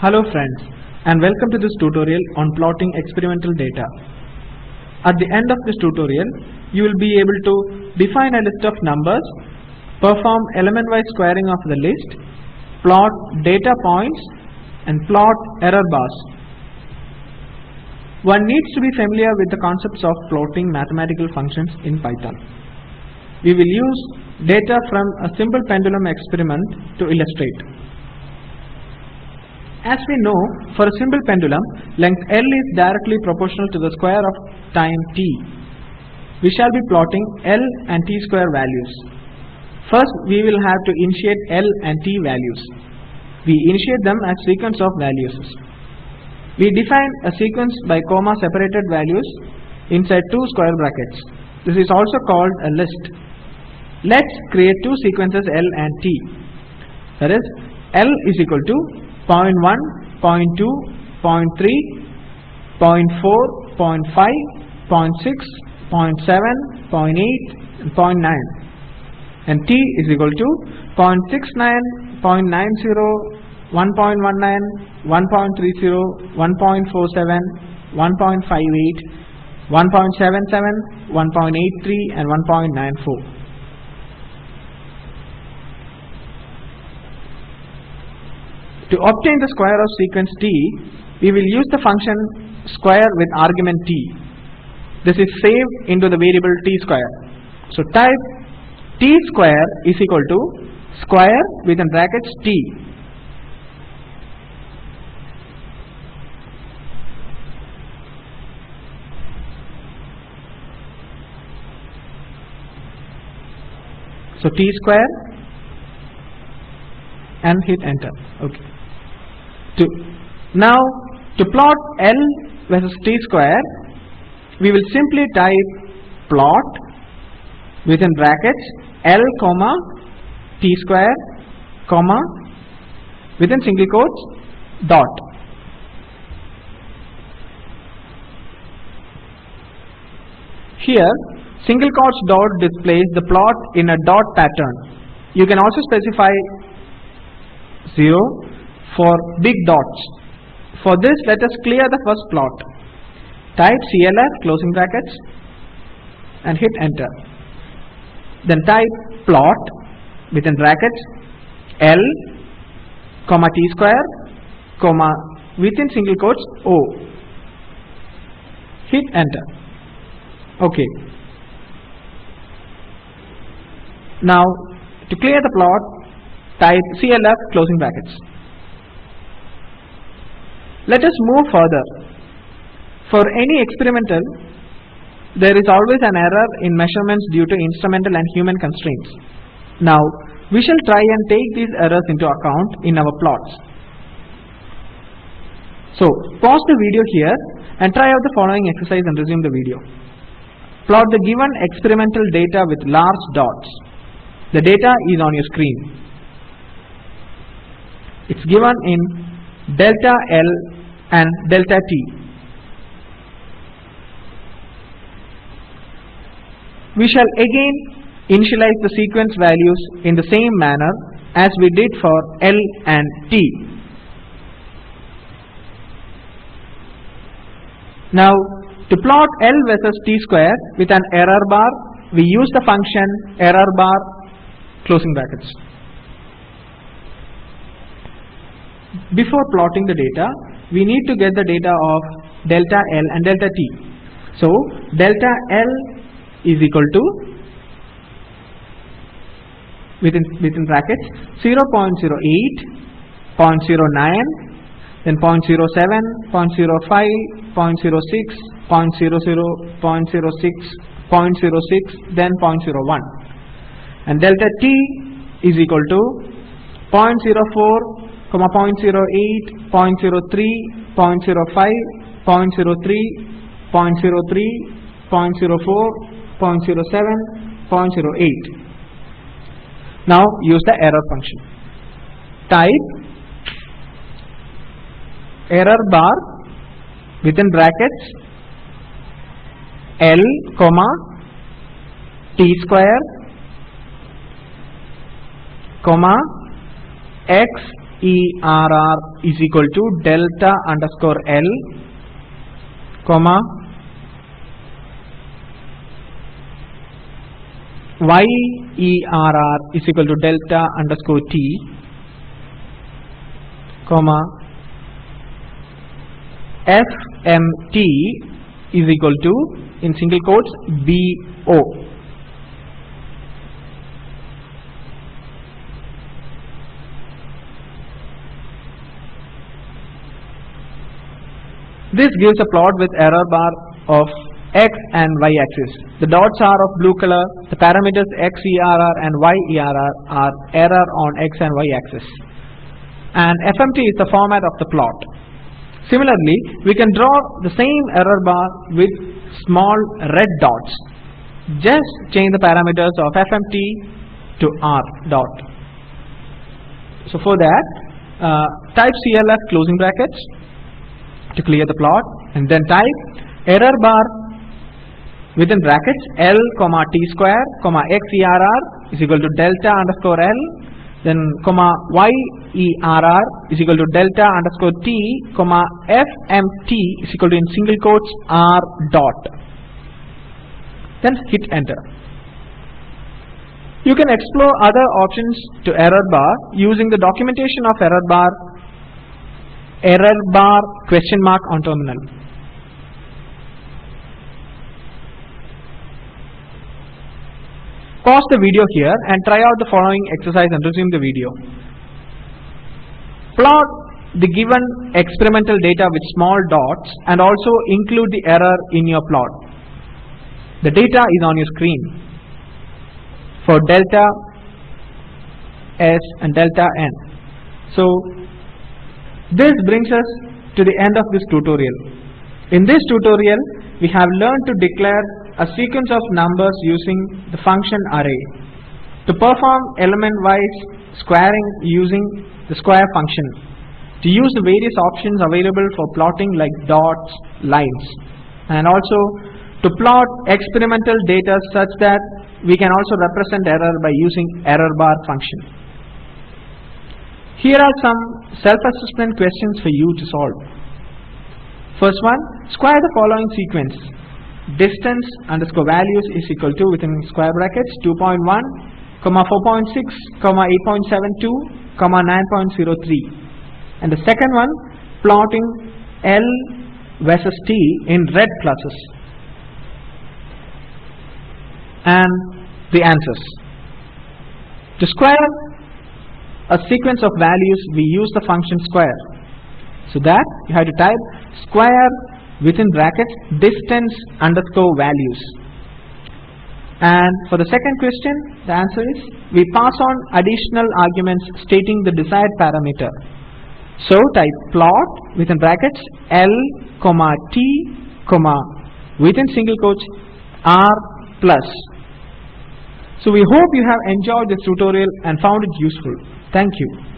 Hello friends and welcome to this tutorial on plotting experimental data. At the end of this tutorial, you will be able to define a list of numbers, perform element-wise squaring of the list, plot data points and plot error bars. One needs to be familiar with the concepts of plotting mathematical functions in Python. We will use data from a simple pendulum experiment to illustrate. As we know, for a simple pendulum, length L is directly proportional to the square of time t. We shall be plotting L and t square values. First, we will have to initiate L and t values. We initiate them as sequence of values. We define a sequence by comma separated values inside two square brackets. This is also called a list. Let's create two sequences L and T. That is, L is equal to 0.1, 0.2, 0.3, 0.4, 0.5, 0.6, 0.7, 0.8 and 0.9 and T is equal to 0.69, 0.90, 1.19, 1.30, 1.47, 1.58, 1.77, 1.83 and 1.94. To obtain the square of sequence t, we will use the function square with argument t. This is saved into the variable t square. So type t square is equal to square within brackets t. So t square and hit enter. Okay. To now to plot L versus t square, we will simply type plot within brackets L comma t square comma within single quotes dot. Here single quotes dot displays the plot in a dot pattern. You can also specify 0 for big dots. For this let us clear the first plot. Type CLF closing brackets and hit enter. Then type plot within brackets L comma t square comma within single quotes O. Hit enter. Okay. Now to clear the plot type CLF closing brackets. Let us move further. For any experimental, there is always an error in measurements due to instrumental and human constraints. Now, we shall try and take these errors into account in our plots. So, pause the video here and try out the following exercise and resume the video. Plot the given experimental data with large dots. The data is on your screen. It's given in delta L and delta T. We shall again initialize the sequence values in the same manner as we did for L and T. Now to plot L versus T square with an error bar, we use the function error bar closing brackets. Before plotting the data, we need to get the data of delta L and delta T. So delta L is equal to within within brackets 0 0.08, 0.09, then 0.07, 0.05, 0.06, 0.00, 0.06, 0.06, then 0.01. And delta T is equal to 0.04, comma 0.08, 0.03, 0.05, 0.03, 0.03, 0.04, 0.07, 0.08. Now use the error function. Type error bar within brackets L comma T square comma X err is equal to delta underscore L comma YERR is equal to delta underscore T comma FMT is equal to in single quotes BO This gives a plot with error bar of x and y axis. The dots are of blue color. The parameters xerr and yerr are error on x and y axis. And FMT is the format of the plot. Similarly, we can draw the same error bar with small red dots. Just change the parameters of FMT to R dot. So for that, uh, type CLF closing brackets to clear the plot and then type error bar within brackets L comma T square comma XERR is equal to delta underscore L then comma YERR is equal to delta underscore T comma FMT is equal to in single quotes R dot. Then hit enter. You can explore other options to error bar using the documentation of error bar error bar question mark on terminal Pause the video here and try out the following exercise and resume the video. Plot the given experimental data with small dots and also include the error in your plot. The data is on your screen for delta S and delta N. So this brings us to the end of this tutorial. In this tutorial, we have learned to declare a sequence of numbers using the function array. To perform element-wise squaring using the square function. To use the various options available for plotting like dots, lines. And also to plot experimental data such that we can also represent error by using error bar function. Here are some self-assessment questions for you to solve. First one, square the following sequence distance underscore values is equal to within square brackets 2.1 comma 4.6 comma 8.72 comma 9.03 and the second one plotting L versus T in red pluses. And the answers. To square a sequence of values we use the function square. So that you have to type square within brackets distance underscore values. And for the second question the answer is we pass on additional arguments stating the desired parameter. So type plot within brackets L comma T comma within single quotes R plus. So we hope you have enjoyed this tutorial and found it useful thank you